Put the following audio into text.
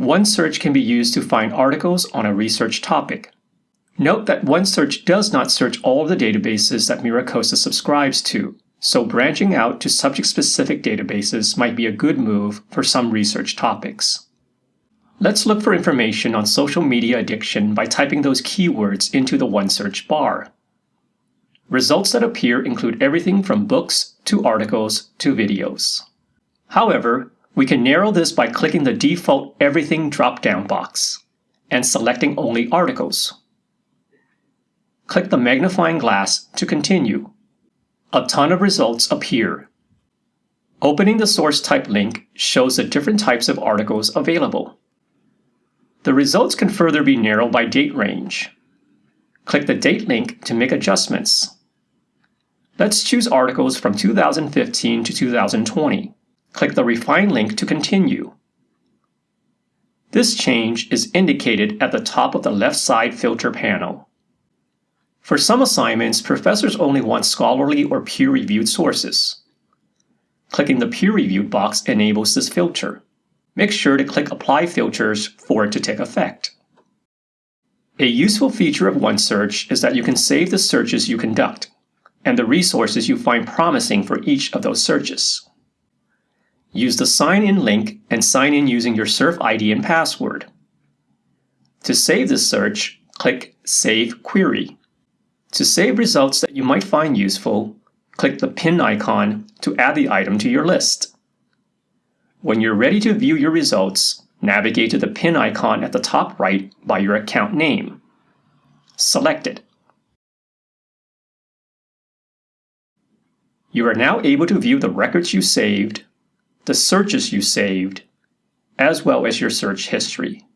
OneSearch can be used to find articles on a research topic. Note that OneSearch does not search all of the databases that MiraCosta subscribes to, so branching out to subject-specific databases might be a good move for some research topics. Let's look for information on social media addiction by typing those keywords into the OneSearch bar. Results that appear include everything from books to articles to videos. However, we can narrow this by clicking the default Everything drop-down box and selecting only articles. Click the magnifying glass to continue. A ton of results appear. Opening the source type link shows the different types of articles available. The results can further be narrowed by date range. Click the date link to make adjustments. Let's choose articles from 2015 to 2020. Click the Refine link to continue. This change is indicated at the top of the left side filter panel. For some assignments, professors only want scholarly or peer-reviewed sources. Clicking the peer-reviewed box enables this filter make sure to click Apply Filters for it to take effect. A useful feature of OneSearch is that you can save the searches you conduct and the resources you find promising for each of those searches. Use the Sign In link and sign in using your SURF ID and password. To save this search, click Save Query. To save results that you might find useful, click the pin icon to add the item to your list. When you're ready to view your results, navigate to the pin icon at the top right by your account name. Select it. You are now able to view the records you saved, the searches you saved, as well as your search history.